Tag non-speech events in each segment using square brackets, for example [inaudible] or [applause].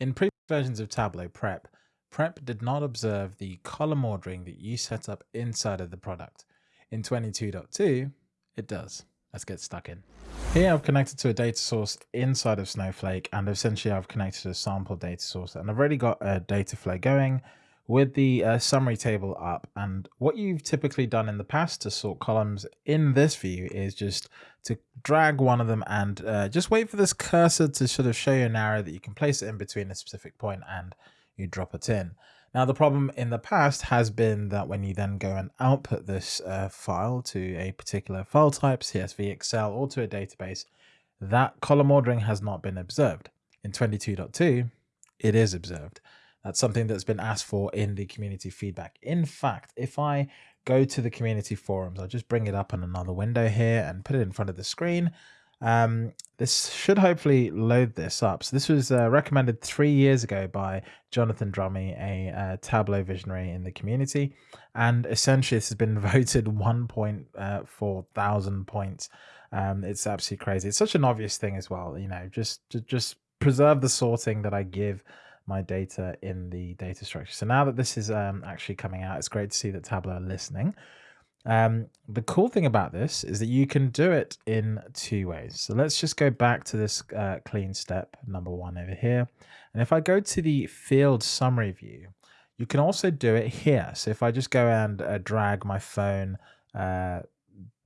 In previous versions of Tableau Prep, Prep did not observe the column ordering that you set up inside of the product. In 22.2, it does. Let's get stuck in. Here I've connected to a data source inside of Snowflake and essentially I've connected a sample data source and I've already got a data flow going with the uh, summary table up. And what you've typically done in the past to sort columns in this view is just to drag one of them and uh, just wait for this cursor to sort of show you an arrow that you can place it in between a specific point and you drop it in. Now, the problem in the past has been that when you then go and output this uh, file to a particular file type, CSV, Excel, or to a database, that column ordering has not been observed. In 22.2, it is observed. That's something that's been asked for in the community feedback. In fact, if I go to the community forums, I'll just bring it up on another window here and put it in front of the screen. Um, this should hopefully load this up. So this was uh, recommended three years ago by Jonathan Drummey, a uh, Tableau visionary in the community. And essentially this has been [laughs] voted 1.4 thousand points. Um, it's absolutely crazy. It's such an obvious thing as well, you know, just, just, just preserve the sorting that I give my data in the data structure. So now that this is um, actually coming out, it's great to see that Tableau are listening. Um, the cool thing about this is that you can do it in two ways. So let's just go back to this uh, clean step number one over here. And if I go to the field summary view, you can also do it here. So if I just go and uh, drag my phone uh,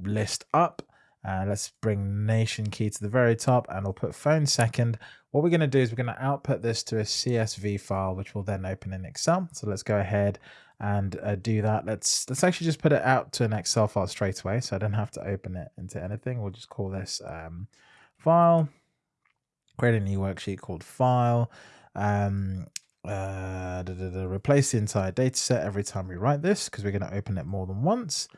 list up, uh, let's bring nation key to the very top and we'll put phone second. What we're going to do is we're going to output this to a CSV file, which will then open in Excel. So let's go ahead and uh, do that. Let's let's actually just put it out to an Excel file straight away, so I don't have to open it into anything. We'll just call this um, file. Create a new worksheet called file. Um, uh, da, da, da, replace the entire data set every time we write this because we're going to open it more than once.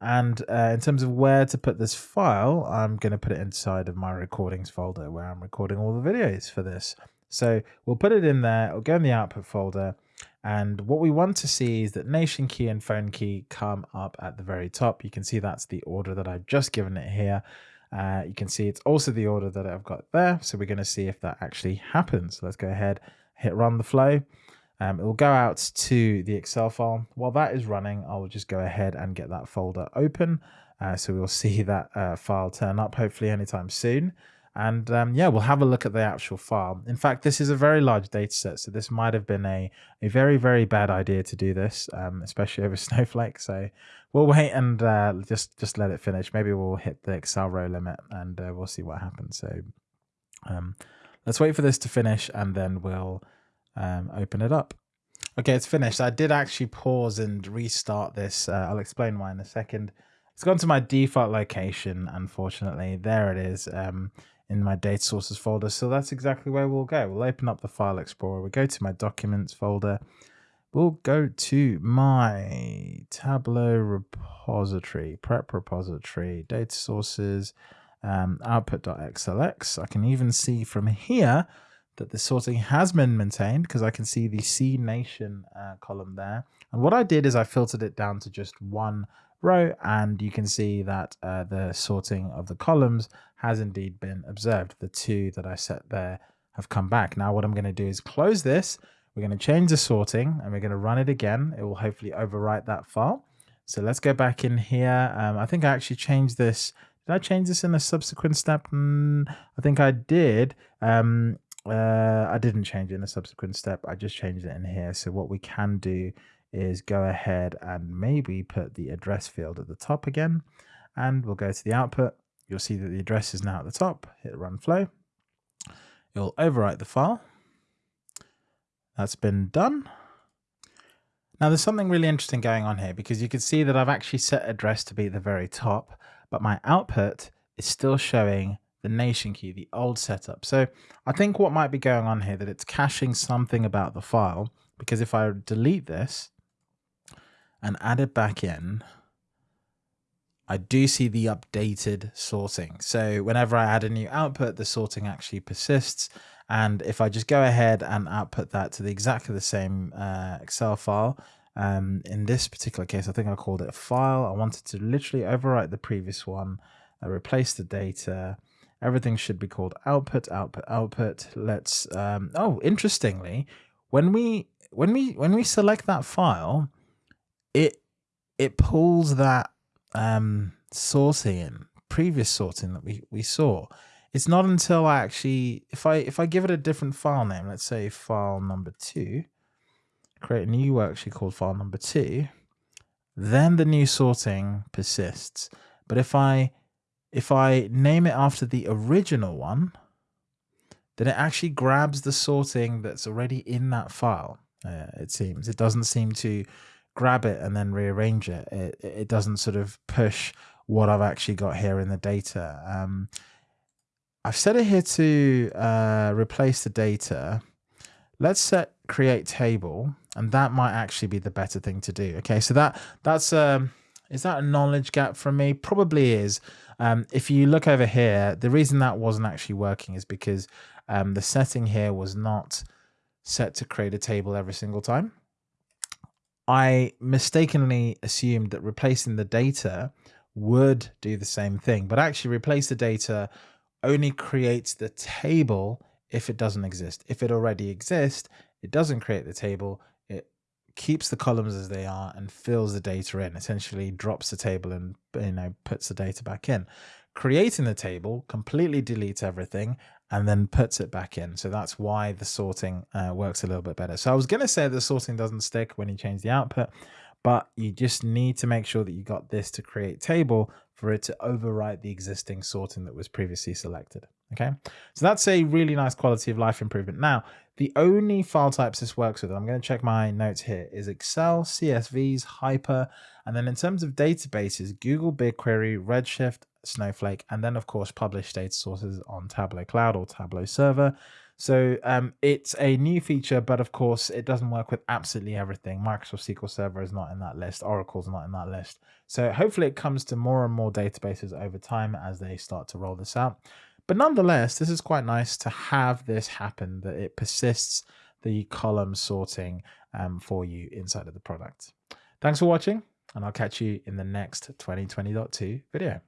And uh, in terms of where to put this file, I'm going to put it inside of my recordings folder where I'm recording all the videos for this. So we'll put it in there. It'll go in the output folder. And what we want to see is that nation key and phone key come up at the very top. You can see that's the order that I've just given it here. Uh, you can see it's also the order that I've got there. So we're going to see if that actually happens. So let's go ahead, hit run the flow. Um, it will go out to the Excel file. While that is running, I'll just go ahead and get that folder open. Uh, so we'll [laughs] see that uh, file turn up hopefully anytime soon. And um, yeah, we'll have a look at the actual file. In fact, this is a very large data set, so this might have been a, a very, very bad idea to do this, um, especially [laughs] over Snowflake. So we'll wait and uh, just, just let it finish. Maybe we'll hit the Excel row limit and uh, we'll see what happens. So um, let's wait for this to finish and then we'll um, open it up. Okay, it's finished. I did actually pause and restart this. Uh, I'll explain why in a second. It's gone to my default location, unfortunately. There it is. Um, in my data sources folder. So that's exactly where we'll go. We'll open up the file explorer. We'll go to my documents folder. We'll go to my Tableau repository, prep repository, data sources, um, output.xlx. I can even see from here that the sorting has been maintained because I can see the C Nation uh, column there. And what I did is I filtered it down to just one row and you can see that uh, the sorting of the columns has indeed been observed. The two that I set there have come back. Now what I'm going to do is close this. We're going to change the sorting and we're going to run it again. It will hopefully overwrite that file. So let's go back in here. Um, I think I actually changed this. Did I change this in a subsequent step? Mm, I think I did. Um, uh, I didn't change it in a subsequent step. I just changed it in here. So what we can do is go ahead and maybe put the address field at the top again. And we'll go to the output. You'll see that the address is now at the top. Hit run flow. It'll overwrite the file. That's been done. Now there's something really interesting going on here because you can see that I've actually set address to be at the very top, but my output is still showing the nation key, the old setup. So I think what might be going on here that it's caching something about the file because if I delete this, and add it back in, I do see the updated sorting. So whenever I add a new output, the sorting actually persists. And if I just go ahead and output that to the exactly the same uh, Excel file, um, in this particular case, I think I called it a file. I wanted to literally overwrite the previous one, uh, replace the data, everything should be called output, output, output. Let's, um, oh, interestingly, when we, when we, when we select that file, it, it pulls that, um, sorting in previous sorting that we, we saw. It's not until I actually, if I, if I give it a different file name, let's say file number two, create a new worksheet called file number two, then the new sorting persists. But if I if I name it after the original one, then it actually grabs the sorting that's already in that file. Uh, it seems it doesn't seem to grab it and then rearrange it. It it doesn't sort of push what I've actually got here in the data. Um, I've set it here to uh, replace the data. Let's set create table and that might actually be the better thing to do. Okay, so that that's um, is that a knowledge gap from me? Probably is. Um, if you look over here, the reason that wasn't actually working is because um, the setting here was not set to create a table every single time. I mistakenly assumed that replacing the data would do the same thing, but actually replace the data only creates the table if it doesn't exist. If it already exists, it doesn't create the table keeps the columns as they are and fills the data in, essentially drops the table and you know puts the data back in. Creating the table completely deletes everything and then puts it back in. So that's why the sorting uh, works a little bit better. So I was going to say the sorting doesn't stick when you change the output, but you just need to make sure that you got this to create table for it to overwrite the existing sorting that was previously selected. Okay, so that's a really nice quality of life improvement. Now, the only file types this works with, I'm going to check my notes here, is Excel, CSVs, Hyper, and then in terms of databases, Google BigQuery, Redshift, Snowflake, and then of course published data sources on Tableau Cloud or Tableau Server. So um, it's a new feature, but of course it doesn't work with absolutely everything. Microsoft SQL Server is not in that list. Oracle's not in that list. So hopefully it comes to more and more databases over time as they start to roll this out. But nonetheless, this is quite nice to have this happen, that it persists the column sorting um, for you inside of the product. Thanks for watching, and I'll catch you in the next 2020.2 video.